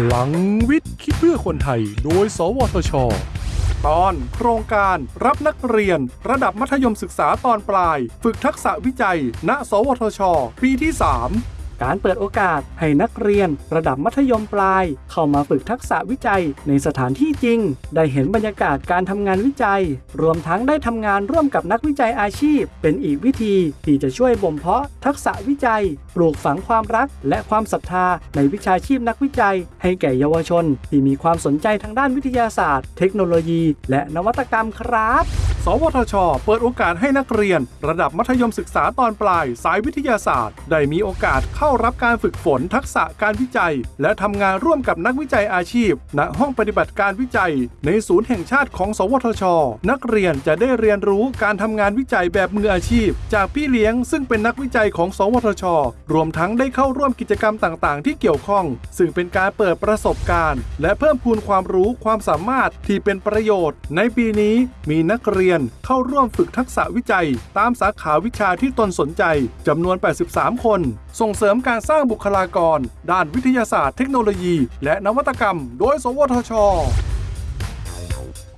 พลังวิทย์คิดเพื่อคนไทย โดย สวทช ตอนโครงการรับนักเรียน ระดับมัธยมศึกษาตอนปลาย ฝึกทักษะวิจัย ณ สวทช ปีที่ 3 การเปิดโอกาสให้นักเรียนระดับมัธยมปลาย เข้ามาฝึกทักษะวิจัยในสถานที่จริง ได้เห็นบรรยากาศการทำงานวิจัย รวมทั้งได้ทำงานร่วมกับนักวิจัยอาชีพ เป็นอีกวิธีที่จะช่วยบ่มเพาะทักษะวิจัย ปลูกฝังความรัก และความศรัทธาในวิชาชีพนักวิจัย ให้แก่เยาวชน ที่มีความสนใจทางด้านวิทยาศาสตร์ เทคโนโลยี และนวัตกรรมครับ สวทช เปิดโอกาสให้นักเรียน ระดับมัธยมศึกษาตอนปลาย สายวิทยาศาสตร์ ได้มีโอกาสเข้ารับการฝึกฝนทักษะการวิจัย และทำงานร่วมกับนักวิจัยอาชีพ ณ ห้องปฏิบัติการวิจัย ในศูนย์แห่งชาติของ สวทช นักเรียนจะได้เรียนรู้การทำงานวิจัยแบบมืออาชีพ จากพี่เลี้ยงซึ่งเป็นนักวิจัยของ สวทช รวมทั้งได้เข้าร่วมกิจกรรมต่างๆ ที่เกี่ยวข้อง ซึ่งเป็นการเปิดประสบการณ์ และเพิ่มพูนความรู้ความสามารถที่เป็นประโยชน์ ในปีนี้มีนักเรียนเข้าร่วมฝึกทักษะวิจัย ตามสาขาวิชาที่ตนสนใจจำนวน 83 คน ส่งเสริมการสร้างบุคลากร ด้านวิทยาศาสตร์เทคโนโลยี และนวัตกรรม โดย สวทช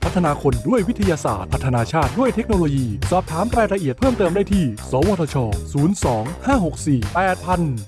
พัฒนาคนด้วยวิทยาศาสตร์ พัฒนาชาติด้วยเทคโนโลยี สอบถามรายละเอียดเพิ่มเติมได้ที่ สวทช 02 564 8000